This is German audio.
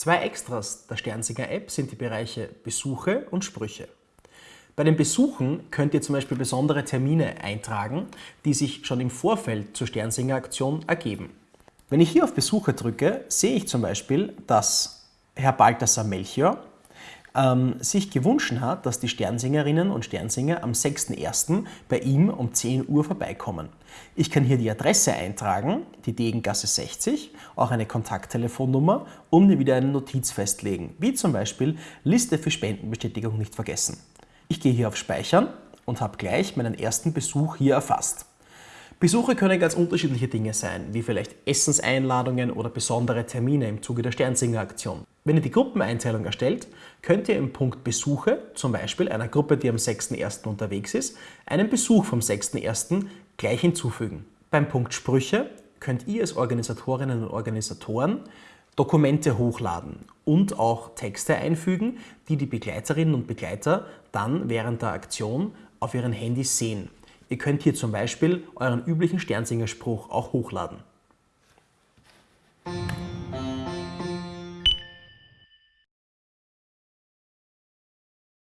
Zwei Extras der Sternsinger-App sind die Bereiche Besuche und Sprüche. Bei den Besuchen könnt ihr zum Beispiel besondere Termine eintragen, die sich schon im Vorfeld zur Sternsinger-Aktion ergeben. Wenn ich hier auf Besuche drücke, sehe ich zum Beispiel, dass Herr Balthasar Melchior ähm, sich gewünscht hat, dass die Sternsingerinnen und Sternsinger am 6.1. bei ihm um 10 Uhr vorbeikommen. Ich kann hier die Adresse eintragen, die Degengasse 60, auch eine Kontakttelefonnummer und mir wieder eine Notiz festlegen, wie zum Beispiel Liste für Spendenbestätigung nicht vergessen. Ich gehe hier auf Speichern und habe gleich meinen ersten Besuch hier erfasst. Besuche können ganz unterschiedliche Dinge sein, wie vielleicht Essenseinladungen oder besondere Termine im Zuge der Sternsinger-Aktion. Wenn ihr die Gruppeneinteilung erstellt, könnt ihr im Punkt Besuche, zum Beispiel einer Gruppe, die am 6.1. unterwegs ist, einen Besuch vom 6.1. gleich hinzufügen. Beim Punkt Sprüche könnt ihr als Organisatorinnen und Organisatoren Dokumente hochladen und auch Texte einfügen, die die Begleiterinnen und Begleiter dann während der Aktion auf ihren Handys sehen. Ihr könnt hier zum Beispiel euren üblichen Sternsingerspruch auch hochladen.